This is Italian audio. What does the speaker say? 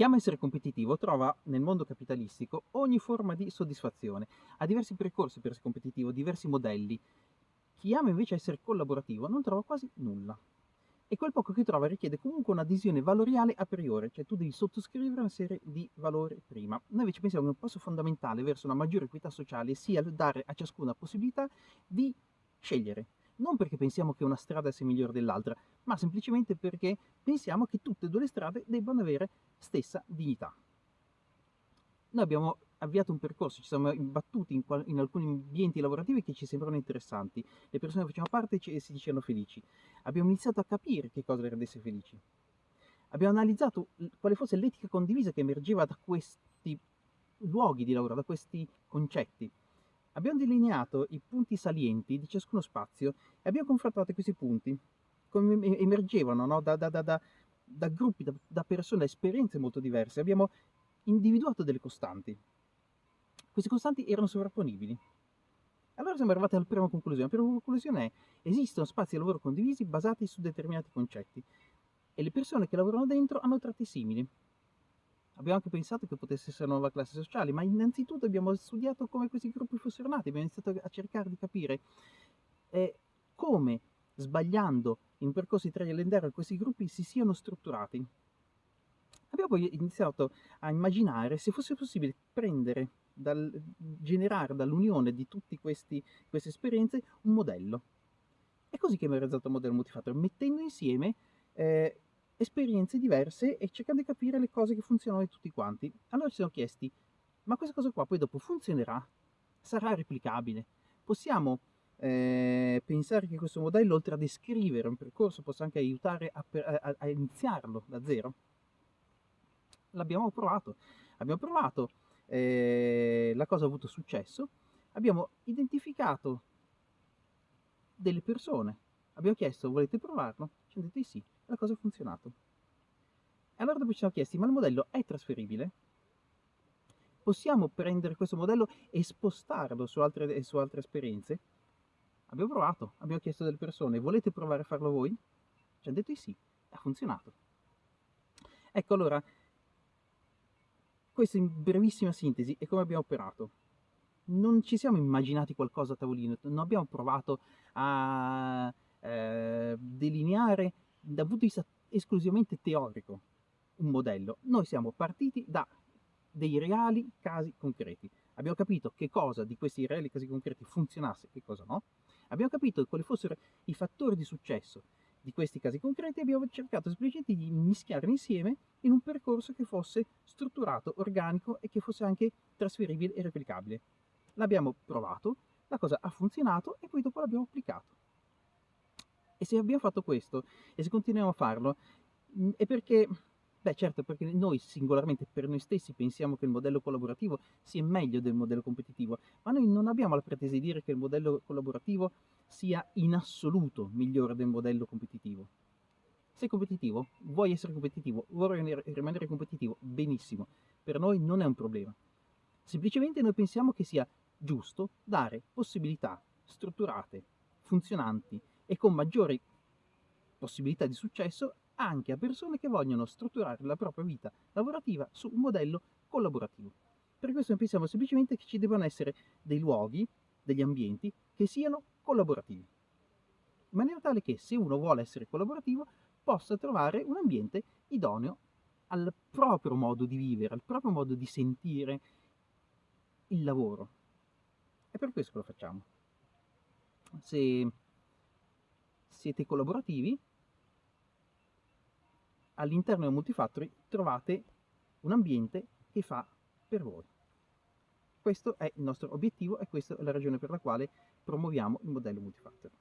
Chi ama essere competitivo trova nel mondo capitalistico ogni forma di soddisfazione, ha diversi percorsi per essere competitivo, diversi modelli. Chi ama invece essere collaborativo non trova quasi nulla. E quel poco che trova richiede comunque un'adesione valoriale a priori, cioè tu devi sottoscrivere una serie di valori prima. Noi invece pensiamo che un passo fondamentale verso una maggiore equità sociale sia dare a ciascuna possibilità di scegliere, non perché pensiamo che una strada sia migliore dell'altra, ma semplicemente perché pensiamo che tutte e due le strade debbano avere stessa dignità. Noi abbiamo avviato un percorso, ci siamo imbattuti in, in, alcuni ambienti lavorativi che ci sembrano interessanti, le persone che facevano parte ci, si dicevano felici. Abbiamo iniziato a capire che cosa le rendesse felici. Abbiamo analizzato quale fosse l'etica condivisa che emergeva da questi luoghi di lavoro, da questi concetti. Abbiamo delineato i punti salienti di ciascuno spazio e abbiamo confrontato questi punti, come emergevano no? da, da, da, da, gruppi, da, persone, da esperienze molto diverse. Abbiamo individuato delle costanti. Queste costanti erano sovrapponibili. Allora siamo arrivati alla prima conclusione. La prima conclusione è esistono spazi di lavoro condivisi basati su determinati concetti e le persone che lavorano dentro hanno tratti simili. Abbiamo anche pensato che potesse essere una nuova classe sociale, ma innanzitutto abbiamo studiato come questi gruppi fossero nati, abbiamo iniziato a cercare di capire eh, come, sbagliando in percorsi triangolari, questi gruppi si siano strutturati. Abbiamo poi iniziato a immaginare se fosse possibile prendere, dal, generare dall'unione di tutte queste esperienze un modello. È così che abbiamo realizzato il modello multifactor, mettendo insieme eh, esperienze diverse e cercando di capire le cose che funzionano di tutti quanti. Allora ci siamo chiesti, ma questa cosa qua poi dopo funzionerà? Sarà replicabile? Possiamo eh, pensare che questo modello, oltre a descrivere un percorso, possa anche aiutare a, a, a iniziarlo da zero? L'abbiamo provato. Abbiamo provato, eh, la cosa ha avuto successo, abbiamo identificato delle persone, abbiamo chiesto volete provarlo? Ci hanno detto di sì la cosa ha funzionato. E allora dopo ci siamo chiesti, ma il modello è trasferibile? Possiamo prendere questo modello e spostarlo su altre, su altre esperienze? Abbiamo provato, abbiamo chiesto delle persone, volete provare a farlo voi? Ci hanno detto di sì, ha funzionato. Ecco allora, questo in brevissima sintesi è come abbiamo operato. Non ci siamo immaginati qualcosa a tavolino, non abbiamo provato a eh, delineare dal punto di vista esclusivamente teorico un modello. Noi siamo partiti da dei reali casi concreti. Abbiamo capito che cosa di questi reali casi concreti funzionasse e che cosa no. Abbiamo capito quali fossero i fattori di successo di questi casi concreti e abbiamo cercato semplicemente di mischiarli insieme in un percorso che fosse strutturato, organico e che fosse anche trasferibile e replicabile. L'abbiamo provato, la cosa ha funzionato e poi dopo l'abbiamo applicato. E se abbiamo fatto questo e se continuiamo a farlo, mm, è perché, beh certo, perché noi singolarmente per noi stessi pensiamo che il modello collaborativo sia meglio del modello competitivo, ma noi non abbiamo la pretesa di dire che il modello collaborativo sia in assoluto migliore del modello competitivo. Sei competitivo, vuoi essere competitivo, vuoi rimanere competitivo, benissimo, per noi non è un problema. Semplicemente noi pensiamo che sia giusto dare possibilità strutturate, funzionanti, e con maggiori possibilità di successo anche a persone che vogliono strutturare la propria vita lavorativa su un modello collaborativo. Per questo pensiamo semplicemente che ci debbano essere dei luoghi, degli ambienti che siano collaborativi, in maniera tale che se uno vuole essere collaborativo possa trovare un ambiente idoneo al proprio modo di vivere, al proprio modo di sentire il lavoro. È per questo che lo facciamo. Se siete collaborativi, all'interno del Multifactory trovate un ambiente che fa per voi. Questo è il nostro obiettivo e questa è la ragione per la quale promuoviamo il modello Multifactory.